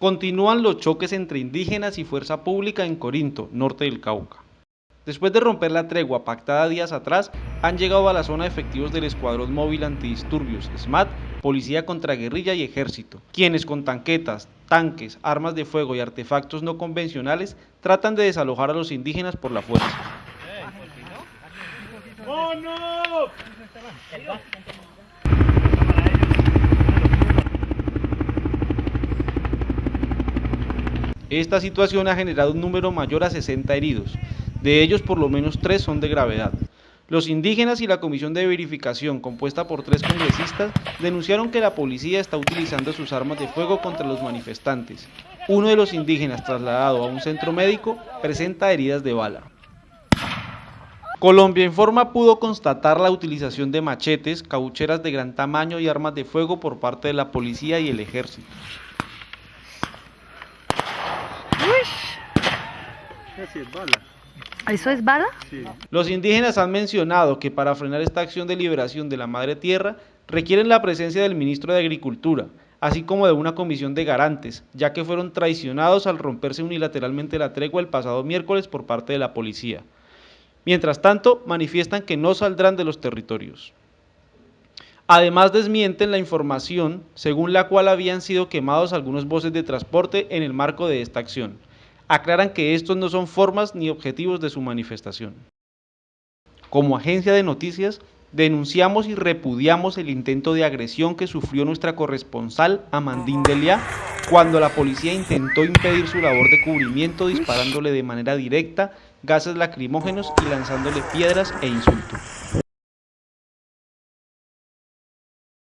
Continúan los choques entre indígenas y fuerza pública en Corinto, norte del Cauca. Después de romper la tregua pactada días atrás, han llegado a la zona efectivos del Escuadrón Móvil Antidisturbios, SMAT, Policía contra Guerrilla y Ejército, quienes con tanquetas, tanques, armas de fuego y artefactos no convencionales tratan de desalojar a los indígenas por la fuerza. Esta situación ha generado un número mayor a 60 heridos, de ellos por lo menos tres son de gravedad. Los indígenas y la comisión de verificación, compuesta por tres congresistas, denunciaron que la policía está utilizando sus armas de fuego contra los manifestantes. Uno de los indígenas, trasladado a un centro médico, presenta heridas de bala. Colombia Informa pudo constatar la utilización de machetes, caucheras de gran tamaño y armas de fuego por parte de la policía y el ejército. ¿Eso es bala? Los indígenas han mencionado que para frenar esta acción de liberación de la madre tierra requieren la presencia del ministro de Agricultura, así como de una comisión de garantes, ya que fueron traicionados al romperse unilateralmente la tregua el pasado miércoles por parte de la policía. Mientras tanto, manifiestan que no saldrán de los territorios. Además desmienten la información según la cual habían sido quemados algunos voces de transporte en el marco de esta acción. Aclaran que estos no son formas ni objetivos de su manifestación. Como agencia de noticias, denunciamos y repudiamos el intento de agresión que sufrió nuestra corresponsal Amandine Delia cuando la policía intentó impedir su labor de cubrimiento disparándole de manera directa gases lacrimógenos y lanzándole piedras e insultos.